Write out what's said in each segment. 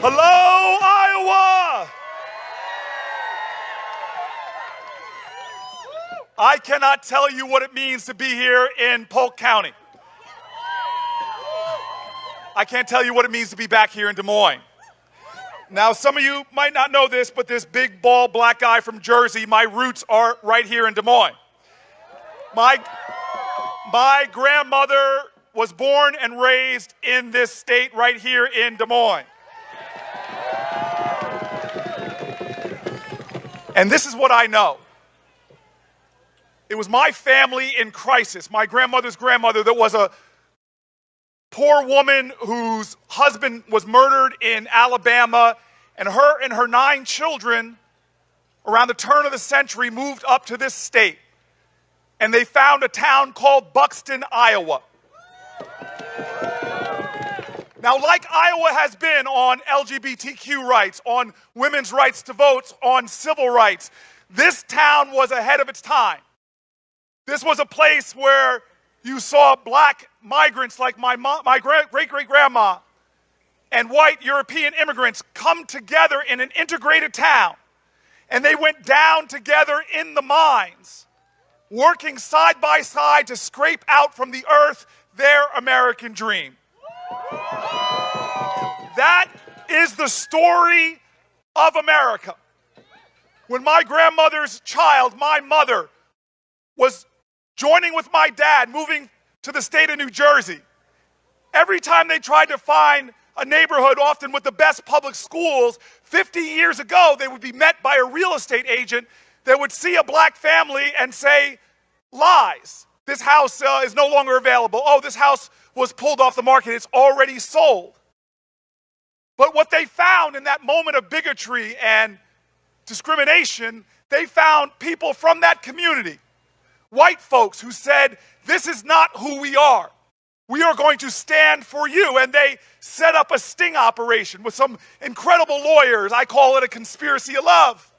Hello, Iowa! I cannot tell you what it means to be here in Polk County. I can't tell you what it means to be back here in Des Moines. Now, some of you might not know this, but this big, bald, black guy from Jersey, my roots are right here in Des Moines. My, my grandmother was born and raised in this state right here in Des Moines. And this is what I know. It was my family in crisis, my grandmother's grandmother, that was a poor woman whose husband was murdered in Alabama, and her and her nine children, around the turn of the century, moved up to this state. And they found a town called Buxton, Iowa. Now, like Iowa has been on LGBTQ rights, on women's rights to vote, on civil rights, this town was ahead of its time. This was a place where you saw black migrants like my, mom, my great great grandma and white European immigrants come together in an integrated town. And they went down together in the mines, working side by side to scrape out from the earth their American dream. That is the story of America. When my grandmother's child, my mother, was joining with my dad, moving to the state of New Jersey, every time they tried to find a neighborhood, often with the best public schools, 50 years ago, they would be met by a real estate agent that would see a black family and say, lies. This house uh, is no longer available. Oh, this house was pulled off the market. It's already sold. But what they found in that moment of bigotry and discrimination, they found people from that community, white folks who said, This is not who we are. We are going to stand for you. And they set up a sting operation with some incredible lawyers. I call it a conspiracy of love.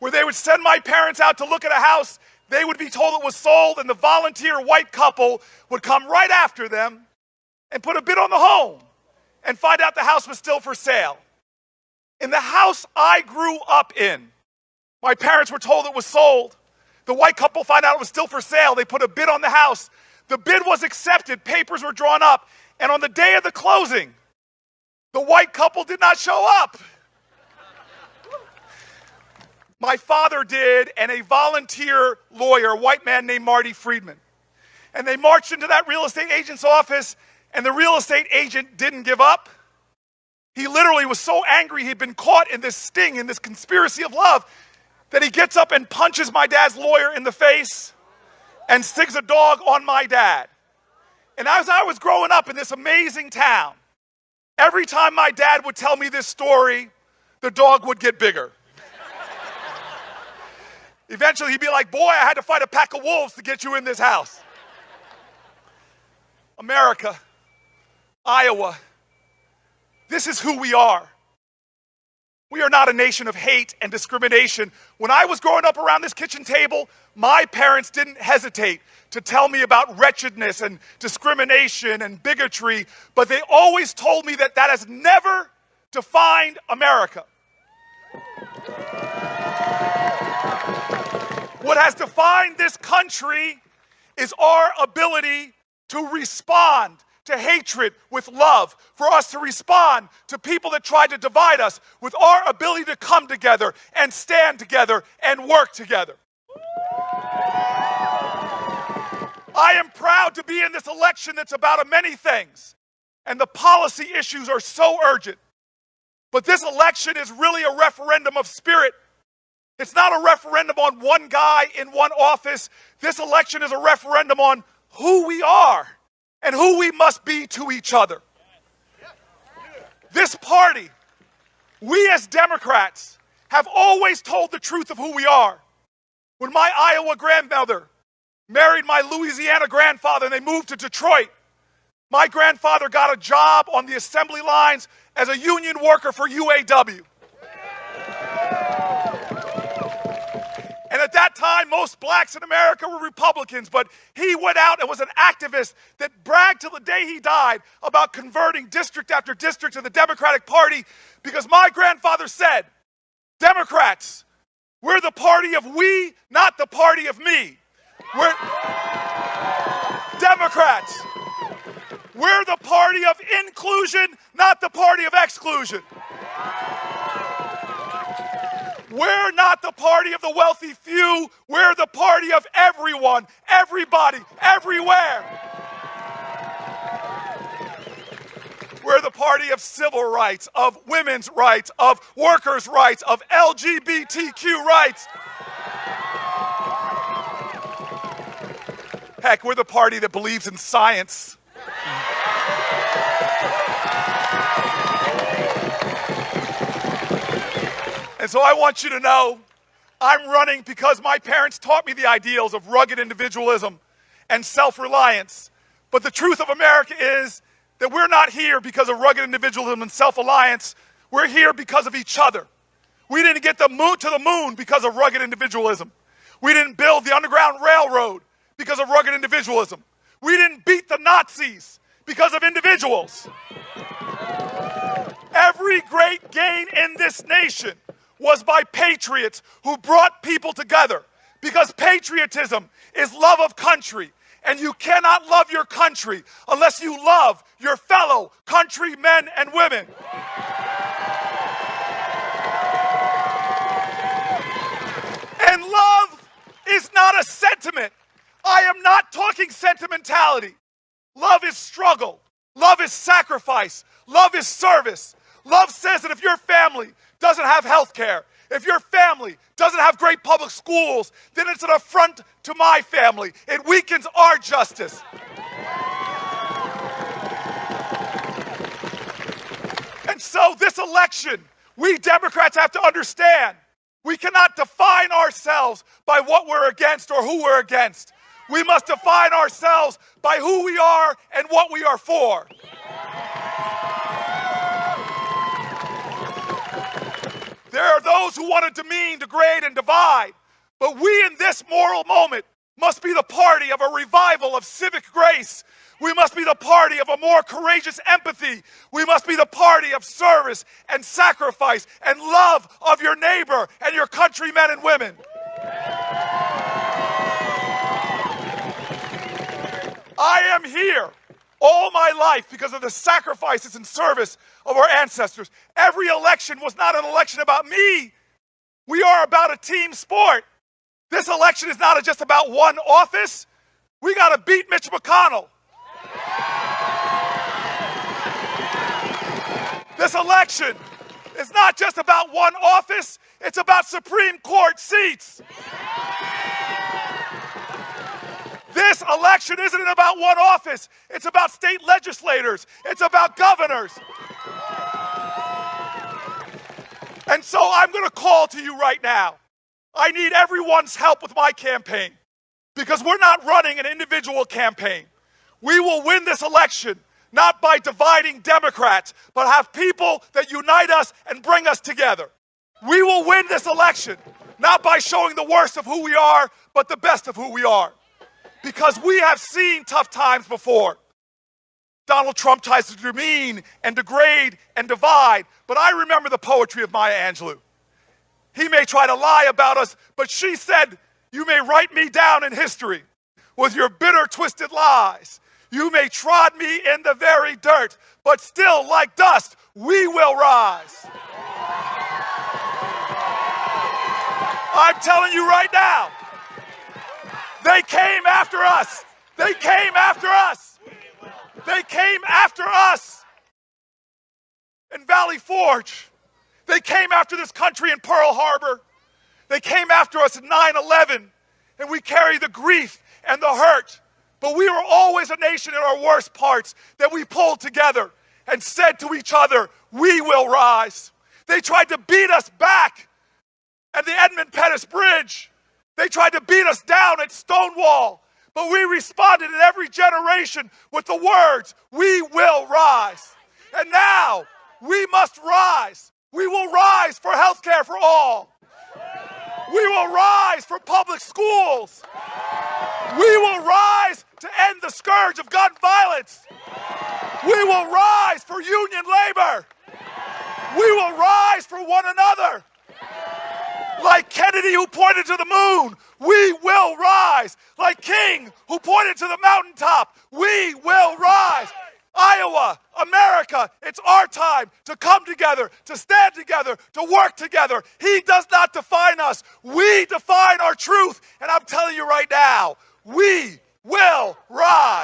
Where they would send my parents out to look at a house, they would be told it was sold, and the volunteer white couple would come right after them and put a bid on the home and find out the house was still for sale. In the house I grew up in, my parents were told it was sold. The white couple find out it was still for sale. They put a bid on the house. The bid was accepted, papers were drawn up, and on the day of the closing, the white couple did not show up. My father did, and a volunteer lawyer, a white man named Marty Friedman. And they marched into that real estate agent's office and the real estate agent didn't give up. He literally was so angry he'd been caught in this sting, in this conspiracy of love, that he gets up and punches my dad's lawyer in the face and sticks a dog on my dad. And as I was growing up in this amazing town, every time my dad would tell me this story, the dog would get bigger. Eventually, he'd be like, Boy, I had to fight a pack of wolves to get you in this house. America Iowa. This is who we are. We are not a nation of hate and discrimination. When I was growing up around this kitchen table, my parents didn't hesitate to tell me about wretchedness and discrimination and bigotry, but they always told me that that has never defined America. What has defined this country is our ability to respond to hatred with love, for us to respond to people that try to divide us with our ability to come together and stand together and work together. I am proud to be in this election that's about many things, and the policy issues are so urgent. But this election is really a referendum of spirit. It's not a referendum on one guy in one office. This election is a referendum on who we are and who we must be to each other. This party, we as Democrats, have always told the truth of who we are. When my Iowa grandmother married my Louisiana grandfather and they moved to Detroit, my grandfather got a job on the assembly lines as a union worker for UAW. And at that that time, most blacks in America were Republicans, but he went out and was an activist that bragged till the day he died about converting district after district to the Democratic Party because my grandfather said, Democrats, we're the party of we, not the party of me. We're Democrats. We're the party of inclusion, not the party of exclusion. We're not the party of the wealthy few. We're the party of everyone, everybody, everywhere. We're the party of civil rights, of women's rights, of workers' rights, of LGBTQ rights. Heck, we're the party that believes in science. And so I want you to know I'm running because my parents taught me the ideals of rugged individualism and self reliance. But the truth of America is that we're not here because of rugged individualism and self reliance. We're here because of each other. We didn't get the moon to the moon because of rugged individualism. We didn't build the Underground Railroad because of rugged individualism. We didn't beat the Nazis because of individuals. Every great gain in this nation was by patriots who brought people together because patriotism is love of country. And you cannot love your country unless you love your fellow countrymen and women. And love is not a sentiment. I am not talking sentimentality. Love is struggle. Love is sacrifice. Love is service. Love says that if your family doesn't have health care, if your family doesn't have great public schools, then it's an affront to my family. It weakens our justice. And so, this election, we Democrats have to understand we cannot define ourselves by what we're against or who we're against. We must define ourselves by who we are and what we are for. There are those who want to demean, degrade, and divide. But we in this moral moment must be the party of a revival of civic grace. We must be the party of a more courageous empathy. We must be the party of service and sacrifice and love of your neighbor and your countrymen and women. I am here all my life because of the sacrifices and service of our ancestors. Every election was not an election about me. We are about a team sport. This election is not just about one office. We got to beat Mitch McConnell. This election is not just about one office, it's about Supreme Court seats. This election isn't about one office, it's about state legislators, it's about governors. And so I'm going to call to you right now. I need everyone's help with my campaign because we're not running an individual campaign. We will win this election not by dividing Democrats, but have people that unite us and bring us together. We will win this election not by showing the worst of who we are, but the best of who we are because we have seen tough times before. Donald Trump tries to demean and degrade and divide, but I remember the poetry of Maya Angelou. He may try to lie about us, but she said, You may write me down in history with your bitter, twisted lies. You may trod me in the very dirt, but still, like dust, we will rise. I'm telling you right now, they came after us. They came after us. They came after us in Valley Forge. They came after this country in Pearl Harbor. They came after us in 9 11, and we carry the grief and the hurt. But we were always a nation in our worst parts that we pulled together and said to each other, We will rise. They tried to beat us back at the Edmund Pettus Bridge. They tried to beat us down at Stonewall, but we responded in every generation with the words, We will rise. And now we must rise. We will rise for health care for all. We will rise for public schools. We will rise to end the scourge of gun violence. We will rise for union labor. We will rise for one another. Like Kennedy, who pointed to the moon, we will rise. Like King, who pointed to the mountaintop, we will rise. Iowa, America, it's our time to come together, to stand together, to work together. He does not define us. We define our truth. And I'm telling you right now, we will rise.